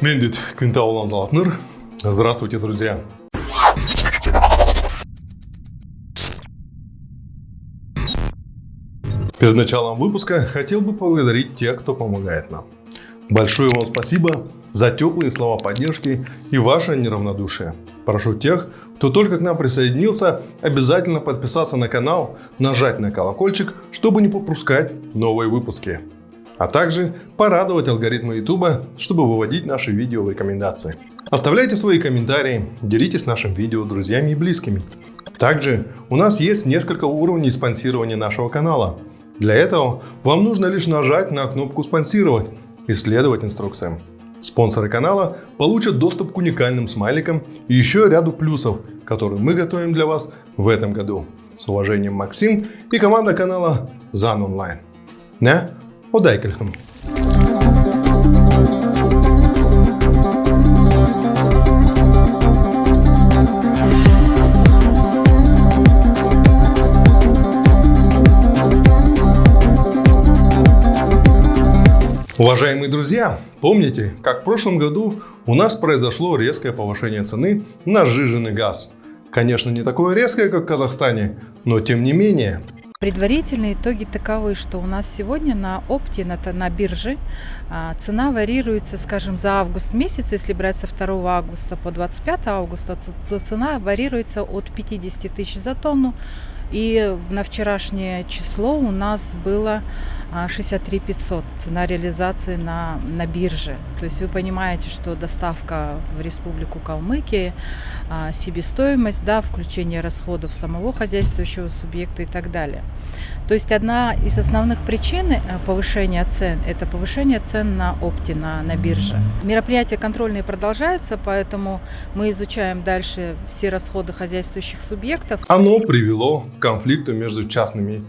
Мендит Квинтаулан Золотныр. Здравствуйте, друзья! Перед началом выпуска хотел бы поблагодарить тех, кто помогает нам. Большое вам спасибо за теплые слова поддержки и ваше неравнодушие. Прошу тех, кто только к нам присоединился, обязательно подписаться на канал, нажать на колокольчик, чтобы не пропускать новые выпуски. А также порадовать алгоритмы YouTube, чтобы выводить наши видео в рекомендации. Оставляйте свои комментарии, делитесь нашим видео друзьями и близкими. Также у нас есть несколько уровней спонсирования нашего канала. Для этого вам нужно лишь нажать на кнопку «Спонсировать» и следовать инструкциям. Спонсоры канала получат доступ к уникальным смайликам и еще ряду плюсов, которые мы готовим для вас в этом году. С уважением, Максим и команда канала ЗАН Онлайн. Одайкельхам. Уважаемые друзья, помните, как в прошлом году у нас произошло резкое повышение цены на сжиженный газ? Конечно, не такое резкое, как в Казахстане, но тем не менее. Предварительные итоги таковы, что у нас сегодня на опте, на, на бирже, а, цена варьируется, скажем, за август месяц, если брать со 2 августа по 25 августа, то цена варьируется от 50 тысяч за тонну. И на вчерашнее число у нас было 63 500 цена реализации на, на бирже. То есть вы понимаете, что доставка в Республику Калмыкия, а, себестоимость, да, включение расходов самого хозяйствующего субъекта и так далее. То есть одна из основных причин э, повышения цен – это повышение цен на опте, на, на бирже. Мероприятия контрольные продолжаются, поэтому мы изучаем дальше все расходы хозяйствующих субъектов. Оно привело к конфликту между частными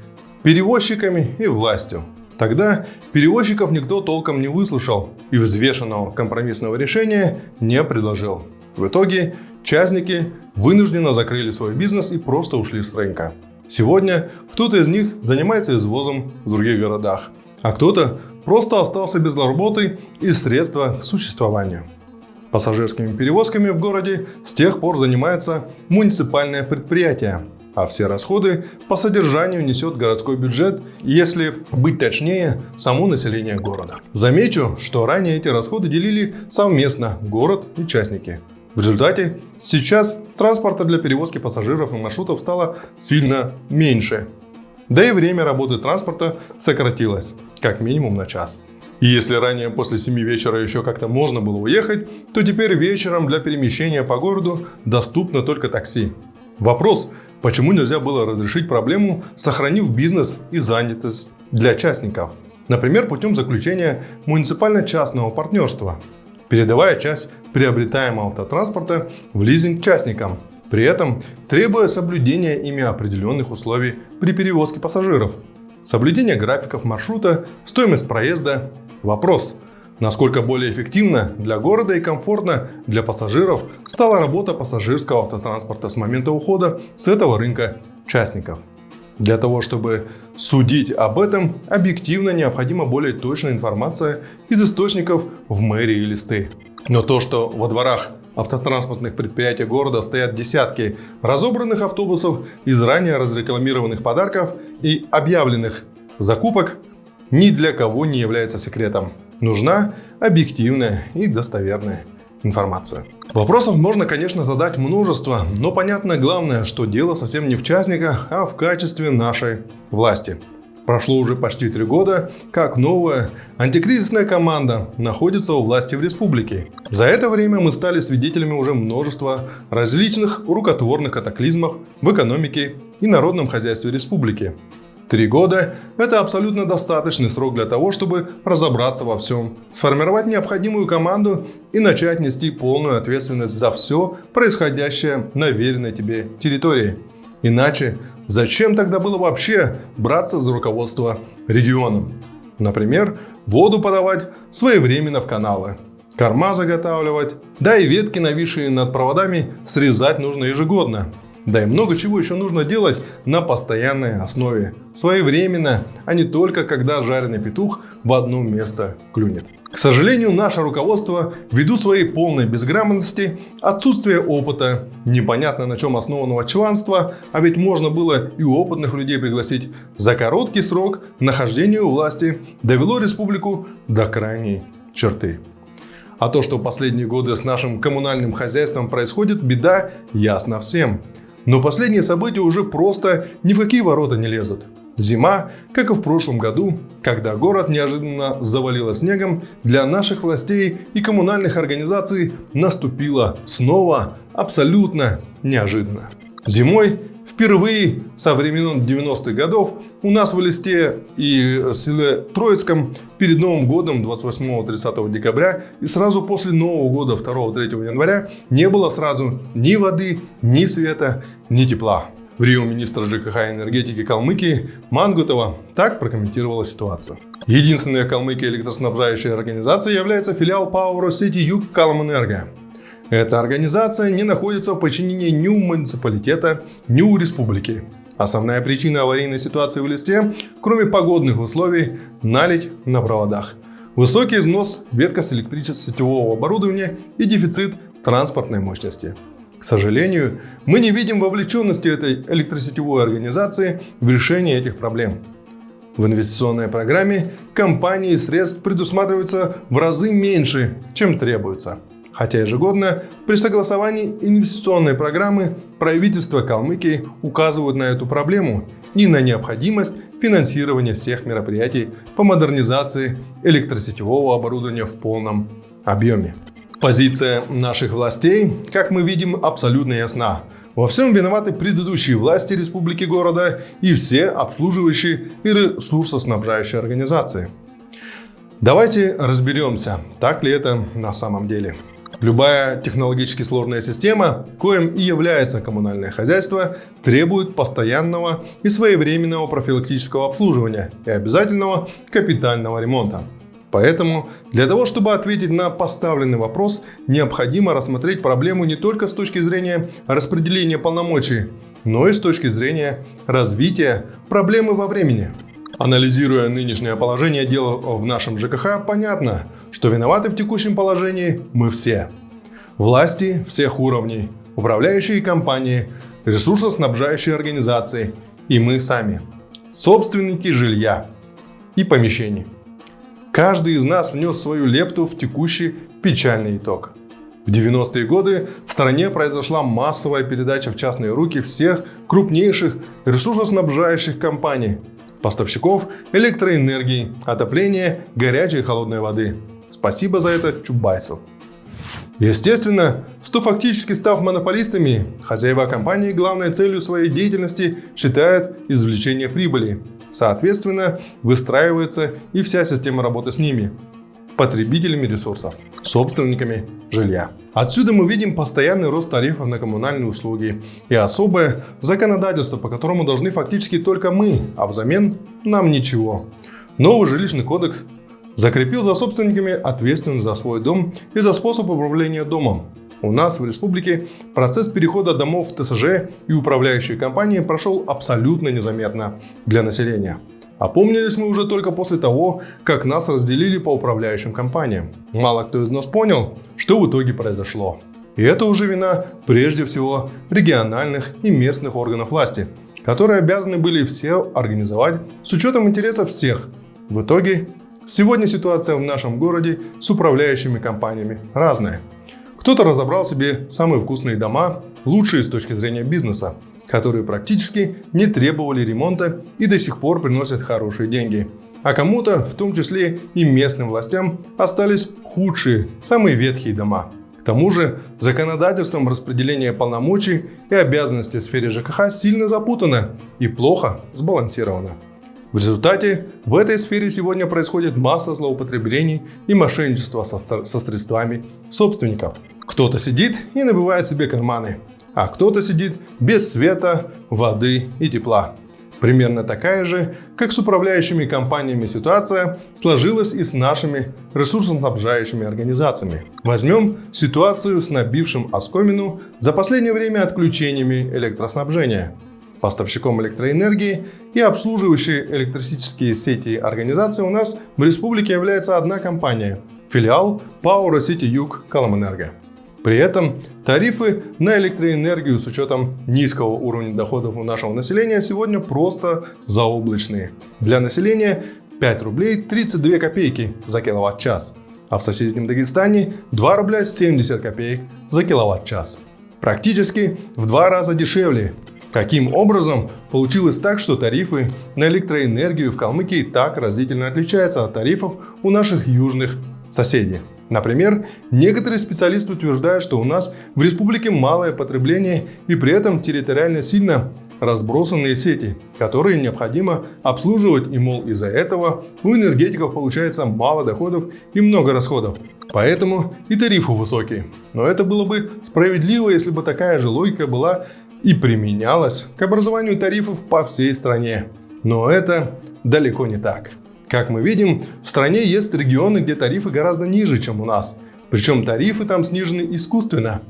перевозчиками и властью. Тогда перевозчиков никто толком не выслушал и взвешенного компромиссного решения не предложил. В итоге частники вынужденно закрыли свой бизнес и просто ушли с рынка. Сегодня кто-то из них занимается извозом в других городах, а кто-то просто остался без работы и средства к существованию. Пассажирскими перевозками в городе с тех пор занимается муниципальное предприятие, а все расходы по содержанию несет городской бюджет, если быть точнее, само население города. Замечу, что ранее эти расходы делили совместно город и частники. В результате сейчас транспорта для перевозки пассажиров и маршрутов стало сильно меньше. Да и время работы транспорта сократилось, как минимум на час. И если ранее после 7 вечера еще как-то можно было уехать, то теперь вечером для перемещения по городу доступно только такси. Вопрос, почему нельзя было разрешить проблему, сохранив бизнес и занятость для частников? Например, путем заключения муниципально-частного партнерства – передавая часть приобретаемого автотранспорта в лизинг частникам, при этом требуя соблюдения ими определенных условий при перевозке пассажиров. Соблюдение графиков маршрута, стоимость проезда. Вопрос, насколько более эффективно для города и комфортно для пассажиров стала работа пассажирского автотранспорта с момента ухода с этого рынка частников. Для того, чтобы судить об этом, объективно необходима более точная информация из источников в мэрии и листы. Но то, что во дворах автотранспортных предприятий города стоят десятки разобранных автобусов из ранее разрекламированных подарков и объявленных закупок, ни для кого не является секретом. Нужна объективная и достоверная информация. Вопросов можно, конечно, задать множество, но понятно главное, что дело совсем не в частниках, а в качестве нашей власти. Прошло уже почти три года, как новая антикризисная команда находится у власти в республике. За это время мы стали свидетелями уже множества различных рукотворных катаклизмов в экономике и народном хозяйстве республики. Три года – это абсолютно достаточный срок для того, чтобы разобраться во всем, сформировать необходимую команду и начать нести полную ответственность за все происходящее на веренной тебе территории. Иначе зачем тогда было вообще браться за руководство регионом? Например, воду подавать своевременно в каналы, корма заготавливать, да и ветки, нависшие над проводами, срезать нужно ежегодно. Да и много чего еще нужно делать на постоянной основе, своевременно, а не только когда жареный петух в одно место клюнет. К сожалению, наше руководство, ввиду своей полной безграмотности, отсутствия опыта, непонятно на чем основанного чванства, а ведь можно было и опытных людей пригласить, за короткий срок нахождения у власти довело республику до крайней черты. А то, что последние годы с нашим коммунальным хозяйством происходит, беда ясно всем. Но последние события уже просто ни в какие ворота не лезут. Зима, как и в прошлом году, когда город неожиданно завалило снегом, для наших властей и коммунальных организаций наступила снова абсолютно неожиданно. Зимой впервые со времен 90-х годов у нас в Листе и селе Троицком перед Новым годом 28-30 декабря и сразу после Нового года 2-3 января не было сразу ни воды, ни света, ни тепла. В Рио министр ЖКХ и энергетики Калмыкии Мангутова так прокомментировала ситуацию. Единственная Калмыкия электроснабжающая организация является филиал Пауэро сети Юг Калмэнерго. Эта организация не находится в подчинении ни у муниципалитета, ни у республики. Основная причина аварийной ситуации в листе, кроме погодных условий, налить на проводах. Высокий износ ветка с электричество-сетевого оборудования и дефицит транспортной мощности. К сожалению, мы не видим вовлеченности этой электросетевой организации в решение этих проблем. В инвестиционной программе компании средств предусматривается в разы меньше, чем требуется. Хотя ежегодно при согласовании инвестиционной программы правительство Калмыкии указывают на эту проблему и на необходимость финансирования всех мероприятий по модернизации электросетевого оборудования в полном объеме. Позиция наших властей, как мы видим, абсолютно ясна. Во всем виноваты предыдущие власти республики города и все обслуживающие и ресурсоснабжающие организации. Давайте разберемся, так ли это на самом деле. Любая технологически сложная система, коим и является коммунальное хозяйство, требует постоянного и своевременного профилактического обслуживания и обязательного капитального ремонта. Поэтому для того, чтобы ответить на поставленный вопрос, необходимо рассмотреть проблему не только с точки зрения распределения полномочий, но и с точки зрения развития проблемы во времени. Анализируя нынешнее положение дела в нашем ЖКХ, понятно, что виноваты в текущем положении мы все. Власти всех уровней, управляющие компании, ресурсоснабжающие организации и мы сами, собственники жилья и помещений. Каждый из нас внес свою лепту в текущий печальный итог. В 90-е годы в стране произошла массовая передача в частные руки всех крупнейших ресурсоснабжающих компаний, поставщиков электроэнергии, отопления, горячей и холодной воды. Спасибо за это Чубайсу. Естественно, что фактически став монополистами, хозяева компании главной целью своей деятельности считают извлечение прибыли, Соответственно, выстраивается и вся система работы с ними, потребителями ресурсов, собственниками жилья. Отсюда мы видим постоянный рост тарифов на коммунальные услуги и особое законодательство, по которому должны фактически только мы, а взамен нам ничего. Новый жилищный кодекс закрепил за собственниками ответственность за свой дом и за способ управления домом. У нас в республике процесс перехода домов в ТСЖ и управляющие компании прошел абсолютно незаметно для населения. Опомнились мы уже только после того, как нас разделили по управляющим компаниям. Мало кто из нас понял, что в итоге произошло. И это уже вина прежде всего региональных и местных органов власти, которые обязаны были все организовать с учетом интересов всех. В итоге, сегодня ситуация в нашем городе с управляющими компаниями разная. Кто-то разобрал себе самые вкусные дома, лучшие с точки зрения бизнеса, которые практически не требовали ремонта и до сих пор приносят хорошие деньги. А кому-то, в том числе и местным властям, остались худшие, самые ветхие дома. К тому же, законодательством распределения полномочий и обязанностей в сфере ЖКХ сильно запутано и плохо сбалансировано. В результате в этой сфере сегодня происходит масса злоупотреблений и мошенничества со, со средствами собственников. Кто-то сидит и набивает себе карманы, а кто-то сидит без света, воды и тепла. Примерно такая же, как с управляющими компаниями ситуация, сложилась и с нашими ресурсоснабжающими организациями. Возьмем ситуацию с набившим оскомину за последнее время отключениями электроснабжения. Поставщиком электроэнергии и обслуживающей электрические сети организации у нас в республике является одна компания – филиал ПАО «Россити Юг Коломэнерго». При этом тарифы на электроэнергию с учетом низкого уровня доходов у нашего населения сегодня просто заоблачные. Для населения 5 рублей 32 копейки за киловатт-час, а в соседнем Дагестане 2 рубля 70 копеек за киловатт-час. Практически в два раза дешевле. Каким образом получилось так, что тарифы на электроэнергию в Калмыкии так разительно отличаются от тарифов у наших южных соседей? Например, некоторые специалисты утверждают, что у нас в республике малое потребление и при этом территориально сильно разбросанные сети, которые необходимо обслуживать и, мол, из-за этого у энергетиков получается мало доходов и много расходов. Поэтому и тарифы высокие. Но это было бы справедливо, если бы такая же логика была и применялась к образованию тарифов по всей стране. Но это далеко не так. Как мы видим, в стране есть регионы, где тарифы гораздо ниже, чем у нас. Причем тарифы там снижены искусственно,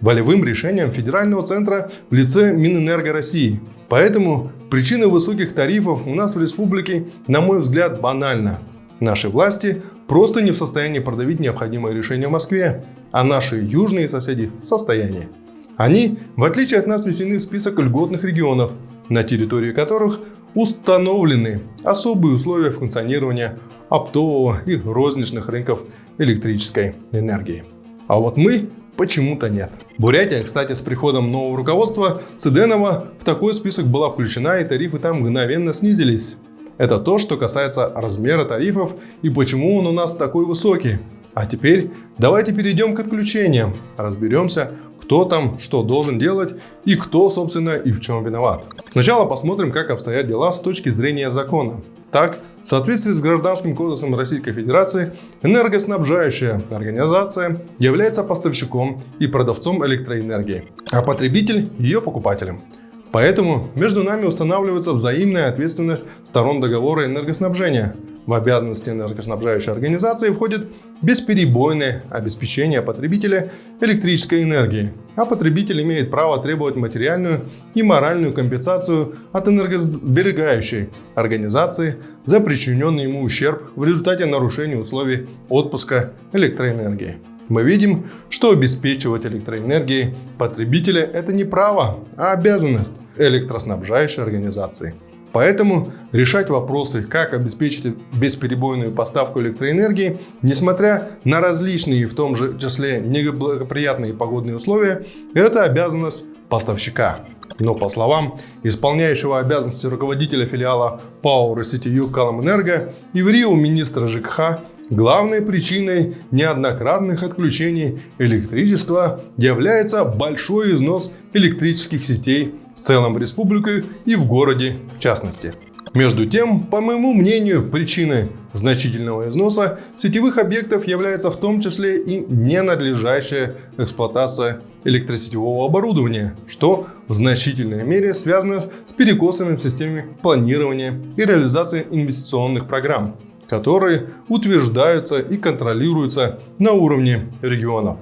волевым решением федерального центра в лице Минэнерго России. Поэтому причина высоких тарифов у нас в республике, на мой взгляд, банальна. Наши власти просто не в состоянии продавить необходимое решение в Москве, а наши южные соседи в состоянии. Они, в отличие от нас, внесены в список льготных регионов, на территории которых установлены особые условия функционирования оптового и розничных рынков электрической энергии. А вот мы почему-то нет. Бурятия, кстати, с приходом нового руководства Циденова в такой список была включена и тарифы там мгновенно снизились. Это то, что касается размера тарифов и почему он у нас такой высокий. А теперь давайте перейдем к отключениям, разберемся, кто там что должен делать и кто, собственно, и в чем виноват. Сначала посмотрим, как обстоят дела с точки зрения закона. Так, в соответствии с Гражданским кодексом Российской Федерации, энергоснабжающая организация является поставщиком и продавцом электроэнергии, а потребитель – ее покупателем. Поэтому между нами устанавливается взаимная ответственность сторон договора энергоснабжения. В обязанности энергоснабжающей организации входит бесперебойное обеспечение потребителя электрической энергии, а потребитель имеет право требовать материальную и моральную компенсацию от энергосберегающей организации за причиненный ему ущерб в результате нарушения условий отпуска электроэнергии. Мы видим, что обеспечивать электроэнергией потребителя – это не право, а обязанность электроснабжающей организации – Поэтому решать вопросы, как обеспечить бесперебойную поставку электроэнергии, несмотря на различные, в том же числе неблагоприятные погодные условия, это обязанность поставщика. Но по словам исполняющего обязанности руководителя филиала ПАО «Россетию Каломэнерго» и в Рио министра ЖКХ, главной причиной неоднократных отключений электричества является большой износ электрических сетей в целом республикой и в городе в частности. Между тем, по моему мнению, причиной значительного износа сетевых объектов является в том числе и ненадлежащая эксплуатация электросетевого оборудования, что в значительной мере связано с перекосами в системе планирования и реализации инвестиционных программ, которые утверждаются и контролируются на уровне регионов.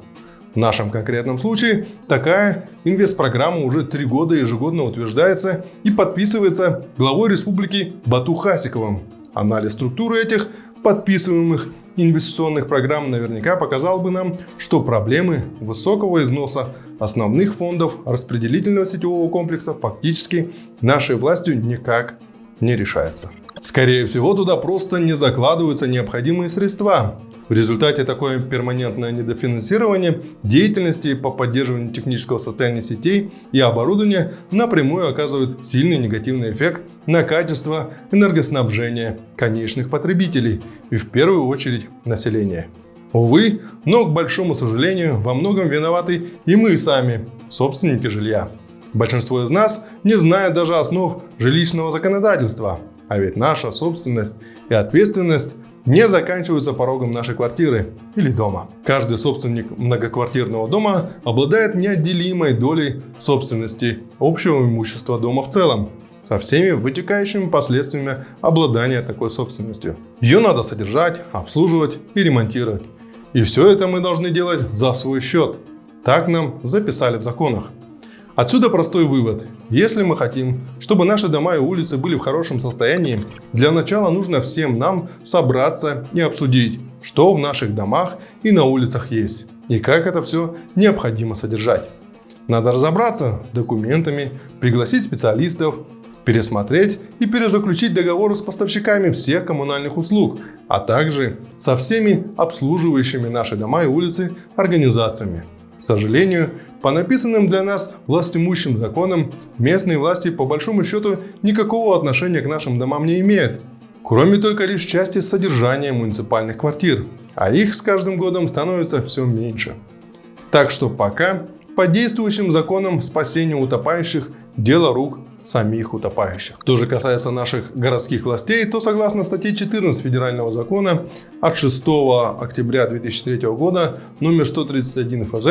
В нашем конкретном случае такая инвестпрограмма уже три года ежегодно утверждается и подписывается главой республики Бату Хасиковым. Анализ структуры этих подписываемых инвестиционных программ наверняка показал бы нам, что проблемы высокого износа основных фондов распределительного сетевого комплекса фактически нашей властью никак не решаются. Скорее всего, туда просто не закладываются необходимые средства. В результате такое перманентное недофинансирование деятельности по поддерживанию технического состояния сетей и оборудования напрямую оказывает сильный негативный эффект на качество энергоснабжения конечных потребителей и в первую очередь населения. Увы, но, к большому сожалению, во многом виноваты и мы сами, собственники жилья. Большинство из нас не знает даже основ жилищного законодательства, а ведь наша собственность и ответственность не заканчиваются порогом нашей квартиры или дома. Каждый собственник многоквартирного дома обладает неотделимой долей собственности общего имущества дома в целом. со всеми вытекающими последствиями обладания такой собственностью. Ее надо содержать, обслуживать и ремонтировать. И все это мы должны делать за свой счет. Так нам записали в законах. Отсюда простой вывод. Если мы хотим, чтобы наши дома и улицы были в хорошем состоянии, для начала нужно всем нам собраться и обсудить, что в наших домах и на улицах есть, и как это все необходимо содержать. Надо разобраться с документами, пригласить специалистов, пересмотреть и перезаключить договоры с поставщиками всех коммунальных услуг, а также со всеми обслуживающими наши дома и улицы организациями. К сожалению, по написанным для нас властимущим законам, местные власти по большому счету никакого отношения к нашим домам не имеют, кроме только лишь части содержания муниципальных квартир, а их с каждым годом становится все меньше. Так что пока по действующим законам спасения утопающих – дело рук самих утопающих. Что же касается наших городских властей, то согласно статье 14 Федерального закона от 6 октября 2003 года номер 131 ФЗ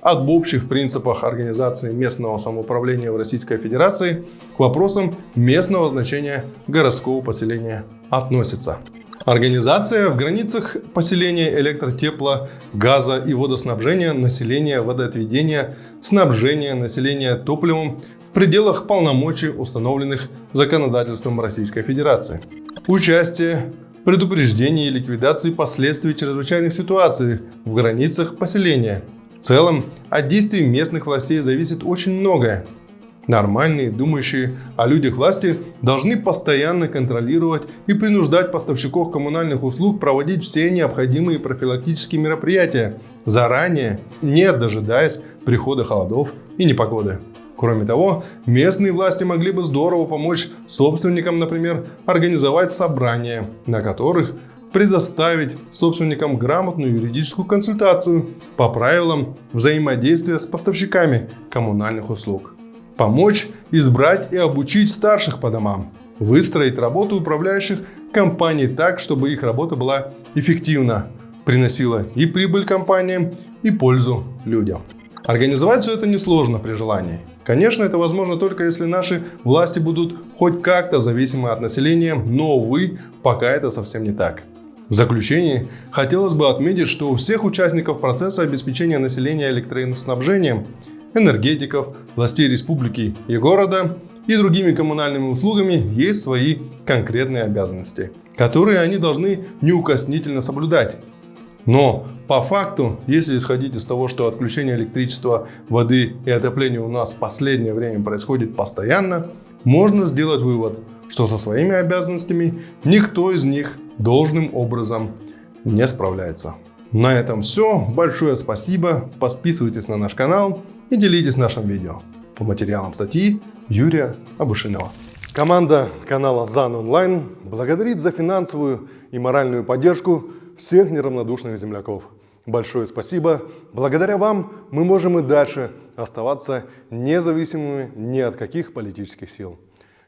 об общих принципах организации местного самоуправления в Российской Федерации к вопросам местного значения городского поселения относится. Организация в границах поселения электротепла, газа и водоснабжения, населения, водоотведения, снабжения населения топливом в пределах полномочий, установленных законодательством Российской Федерации. Участие, предупреждение и ликвидации последствий чрезвычайных ситуаций в границах поселения. В целом, от действий местных властей зависит очень многое. Нормальные, думающие о людях власти должны постоянно контролировать и принуждать поставщиков коммунальных услуг проводить все необходимые профилактические мероприятия заранее, не дожидаясь прихода холодов и непогоды. Кроме того, местные власти могли бы здорово помочь собственникам, например, организовать собрания, на которых предоставить собственникам грамотную юридическую консультацию по правилам взаимодействия с поставщиками коммунальных услуг. Помочь избрать и обучить старших по домам, выстроить работу управляющих компаний так, чтобы их работа была эффективна, приносила и прибыль компаниям, и пользу людям. Организовать все это несложно при желании. Конечно, это возможно только если наши власти будут хоть как-то зависимы от населения, но, увы, пока это совсем не так. В заключение хотелось бы отметить, что у всех участников процесса обеспечения населения электроснабжением, энергетиков, властей республики и города и другими коммунальными услугами есть свои конкретные обязанности, которые они должны неукоснительно соблюдать. Но по факту, если исходить из того, что отключение электричества, воды и отопления у нас в последнее время происходит постоянно, можно сделать вывод, что со своими обязанностями никто из них должным образом не справляется. На этом все. Большое спасибо. Подписывайтесь на наш канал и делитесь нашим видео. По материалам статьи Юрия Абушинова. Команда канала ЗАН Онлайн благодарит за финансовую и моральную поддержку всех неравнодушных земляков. Большое спасибо. Благодаря вам мы можем и дальше оставаться независимыми ни от каких политических сил.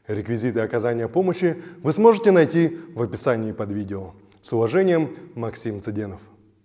Реквизиты оказания помощи вы сможете найти в описании под видео. С уважением, Максим Цыденов.